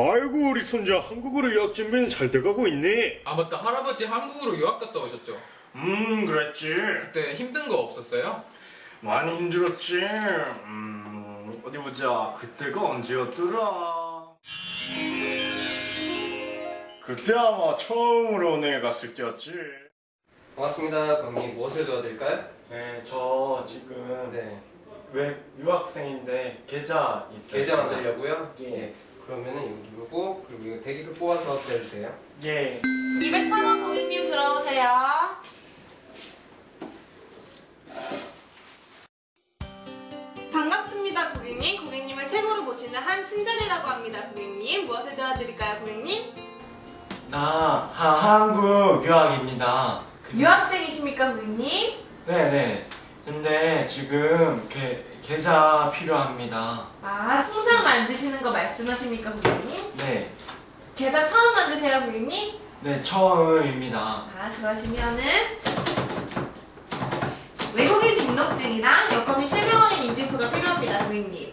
아이고 우리 손자 한국으로 유학 준비는 잘 돼가고 있네. 아 맞다 할아버지 한국으로 유학 갔다 오셨죠? 음 그랬지. 그때 힘든 거 없었어요? 많이 힘들었지. 음 어디 보자. 그때가 언제였더라? 그때 아마 처음으로 은행에 갔을 때였지. 반갑습니다. 고객님 무엇을 도와드릴까요? 네, 저 지금 네. 외 유학생인데 계좌 있어요. 계좌 만들려고요? 예. 그러면은 이거 누르고 그리고 이거 대기를 뽑아서 기다려주세요. 예. 203원 고객님 들어오세요. 반갑습니다, 고객님. 고객님을 최고로 보시는 한친절이라고 합니다, 고객님. 무엇을 도와드릴까요, 고객님? 나 하, 한국 유학입니다. 그- 유학생이십니까, 고객님? 네네. 근데 지금 게, 계좌 필요합니다. 아, 통장 만드시는 거 말씀하십니까, 고객님? 네. 계좌 처음 만드세요, 고객님? 네, 처음입니다. 아, 그러시면은 외국인 등록증이랑 여권이 실명원인 인증표가 필요합니다, 고객님.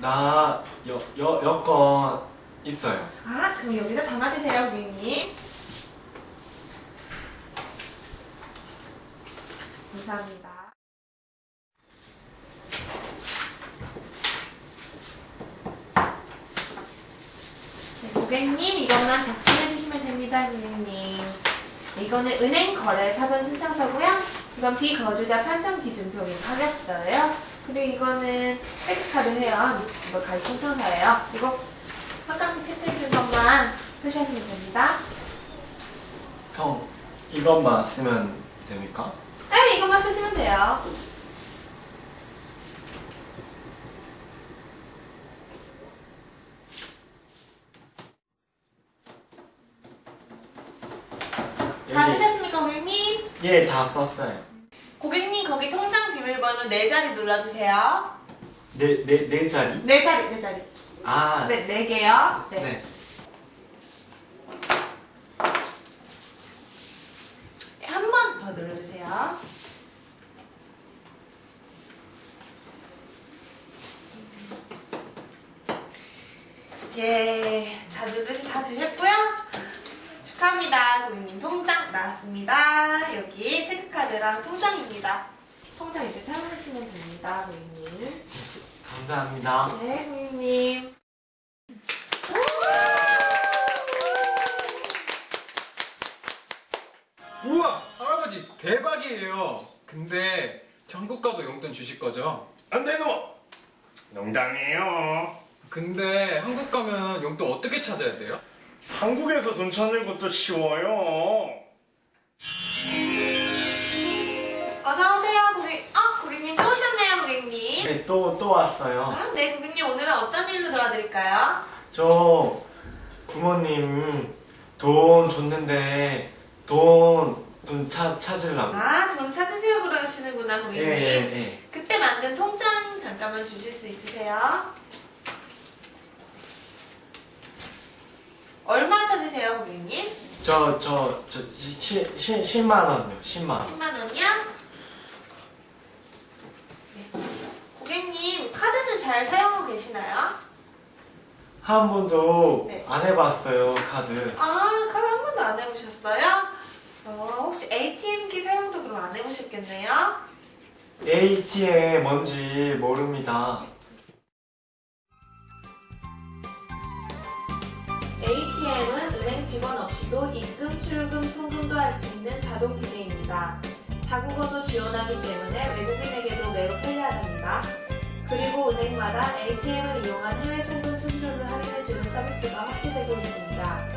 나 여, 여, 여권 있어요. 아, 그럼 여기다 담아주세요, 고객님. 감사합니다. 네, 고객님, 이것만 작성해 주시면 됩니다, 고객님. 이거는 은행 거래 사전 신청서고요. 이건 비거주자 판정 기준표인 가격서예요. 그리고 이거는 백카드 회원 이거 가입 신청서예요. 이거 한강 체크해 줄 것만 표시하시면 됩니다. 형, 이것만 쓰면 됩니까? 네, 이것만 쓰시면 돼요. 다 쓰셨습니까, 고객님? 예, 다 썼어요. 고객님, 거기 통장 비밀번호 네 자리 눌러주세요. 네, 네, 네 자리? 네 자리, 네 자리. 아, 네, 네 개요. 네. 네. 한 번 더 눌러주세요. 예, 다 누르시 다 되셨고요. 축하합니다. 고객님 통장 나왔습니다. 체크카드랑 통장입니다. 통장 이제 사용하시면 됩니다, 고객님. 감사합니다. 네, 고객님. 우와 할아버지 대박이에요. 근데 저 한국 가도 용돈 주실 거죠? 안 되노. 농담이에요. 근데 한국 가면 용돈 어떻게 찾아야 돼요? 한국에서 돈 찾는 것도 쉬워요. 어서오세요, 고객. 아, 고객님 또 오셨네요, 고객님. 네, 또, 또 왔어요. 아, 네, 고객님 오늘은 어떤 일로 도와드릴까요? 저 부모님 돈 줬는데 돈 좀 찾으려고. 아, 돈 찾으시려고 그러시는구나, 예, 고객님. 예, 예. 그때 만든 통장 잠깐만 주실 수 있으세요? 얼마 찾으세요, 고객님? 저, 저, 저, 시, 시, 10만 원요, 10만 원. 10만 원이요? 네. 고객님, 카드는 잘 사용하고 계시나요? 한 번도 네. 안 해봤어요, 카드. 아, 카드 한 번도 안 해보셨어요? 어, 혹시 ATM기 사용도 그럼 안 해보셨겠네요? ATM 뭔지 모릅니다. ATM은 은행 직원 없이도 입금, 출금, 송금도 할 수 있는 자동 기계입니다. 다국어도 지원하기 때문에 외국인에게도 매우 편리하답니다. 그리고 은행마다 ATM을 이용한 해외 송금 수수료를 할인해주는 서비스가 확대되고 있습니다.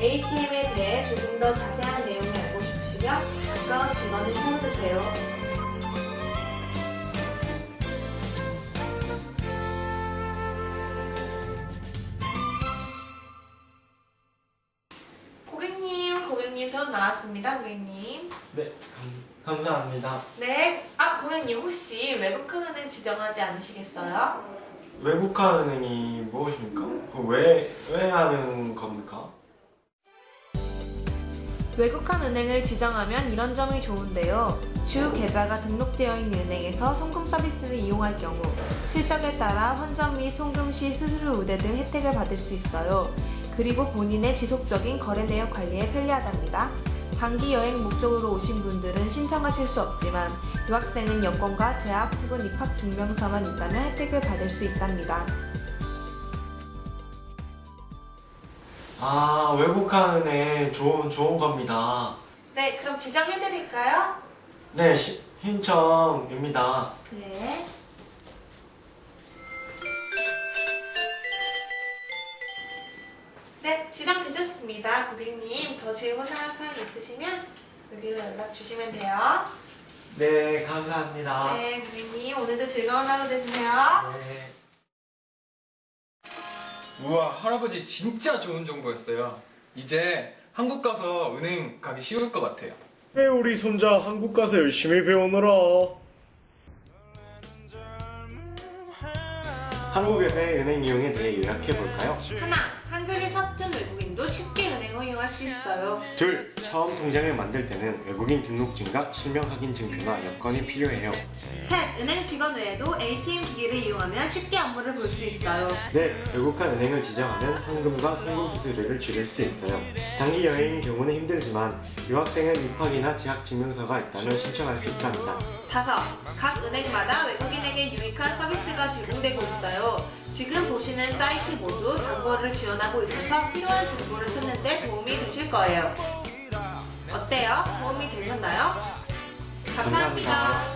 ATM에 대해 조금 더 자세한 내용을 알고 싶으시면 가까운 직원을 찾아주세요. 고객님, 돈 나왔습니다, 고객님. 네, 감, 감사합니다. 네. 아, 고객님 혹시 외국은행 지정하지 않으시겠어요? 외국화은행이 무엇입니까? 그 왜, 왜 하는 겁니까? 외국한 은행을 지정하면 이런 점이 좋은데요. 주 계좌가 등록되어 있는 은행에서 송금 서비스를 이용할 경우 실적에 따라 환전 및 송금 시 수수료 우대 등 혜택을 받을 수 있어요. 그리고 본인의 지속적인 거래 내역 관리에 편리하답니다. 단기 여행 목적으로 오신 분들은 신청하실 수 없지만 유학생은 여권과 재학 혹은 입학 증명서만 있다면 혜택을 받을 수 있답니다. 아, 외국한 은행 좋은, 좋은 겁니다. 네, 그럼 지정해드릴까요? 네, 시, 신청입니다. 네. 네, 지정되셨습니다. 고객님, 더 질문하는 사항 있으시면 여기로 연락 주시면 돼요. 네, 감사합니다. 네, 고객님, 오늘도 즐거운 하루 되세요. 네. 우와 할아버지 진짜 좋은 정보였어요. 이제 한국 가서 은행 가기 쉬울 것 같아요. 왜 우리 손자 한국 가서 열심히 배우느라. 한국에서의 은행 이용에 대해 요약해 볼까요? 하나, 한글이 서툰 외국 수 있어요. 둘, 처음 통장을 만들 때는 외국인 등록증과 실명 확인 증표나 여권이 필요해요. 셋, 은행 직원 외에도 ATM 기기를 이용하면 쉽게 업무를 볼 수 있어요. 넷, 외국한 은행을 지정하면 현금과 송금 수수료를 줄일 수 있어요. 단기 여행인 경우는 힘들지만 유학생은 입학이나 재학 증명서가 있다면 신청할 수 있답니다. 다섯, 각 은행마다 외국인에게 유익한 서비스가 제공되고 있어요. 지금 보시는 사이트 모두 단거를 지원하고 있어서 필요한 정보를 찾는 데 도움이 되실 거예요. 어때요? 도움이 되셨나요? 감사합니다. 감사합니다.